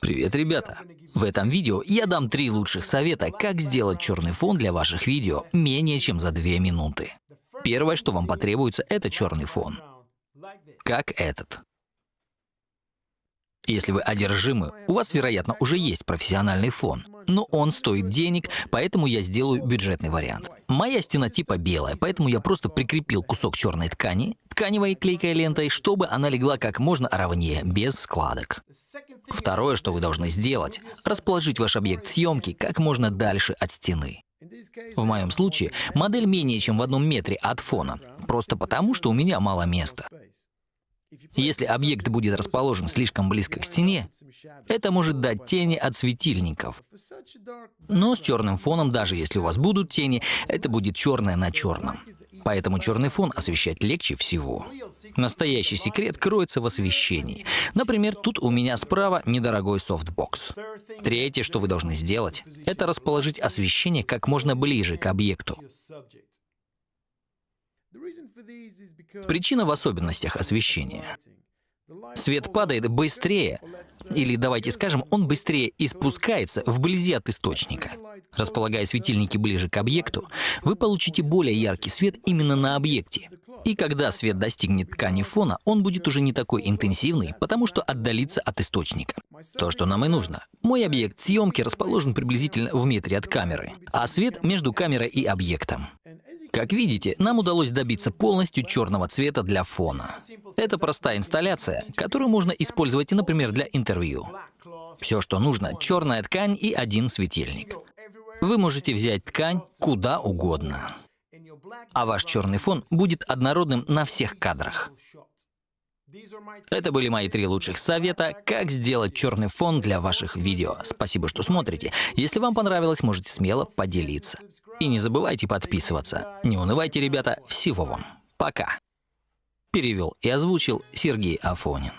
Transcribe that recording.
Привет, ребята! В этом видео я дам три лучших совета, как сделать черный фон для ваших видео менее чем за две минуты. Первое, что вам потребуется, это черный фон. Как этот. Если вы одержимы, у вас, вероятно, уже есть профессиональный фон. Но он стоит денег, поэтому я сделаю бюджетный вариант. Моя стена типа белая, поэтому я просто прикрепил кусок черной ткани, тканевой клейкой лентой, чтобы она легла как можно ровнее, без складок. Второе, что вы должны сделать, расположить ваш объект съемки как можно дальше от стены. В моем случае модель менее чем в одном метре от фона, просто потому, что у меня мало места. Если объект будет расположен слишком близко к стене, это может дать тени от светильников. Но с черным фоном, даже если у вас будут тени, это будет черное на черном. Поэтому черный фон освещать легче всего. Настоящий секрет кроется в освещении. Например, тут у меня справа недорогой софтбокс. Третье, что вы должны сделать, это расположить освещение как можно ближе к объекту. Причина в особенностях освещения. Свет падает быстрее, или давайте скажем, он быстрее испускается вблизи от источника. Располагая светильники ближе к объекту, вы получите более яркий свет именно на объекте. И когда свет достигнет ткани фона, он будет уже не такой интенсивный, потому что отдалится от источника. То, что нам и нужно. Мой объект съемки расположен приблизительно в метре от камеры, а свет между камерой и объектом. Как видите, нам удалось добиться полностью черного цвета для фона. Это простая инсталляция, которую можно использовать, например, для интервью. Все, что нужно, черная ткань и один светильник. Вы можете взять ткань куда угодно, а ваш черный фон будет однородным на всех кадрах. Это были мои три лучших совета, как сделать черный фон для ваших видео. Спасибо, что смотрите. Если вам понравилось, можете смело поделиться. И не забывайте подписываться. Не унывайте, ребята. Всего вам. Пока. Перевел и озвучил Сергей Афонин.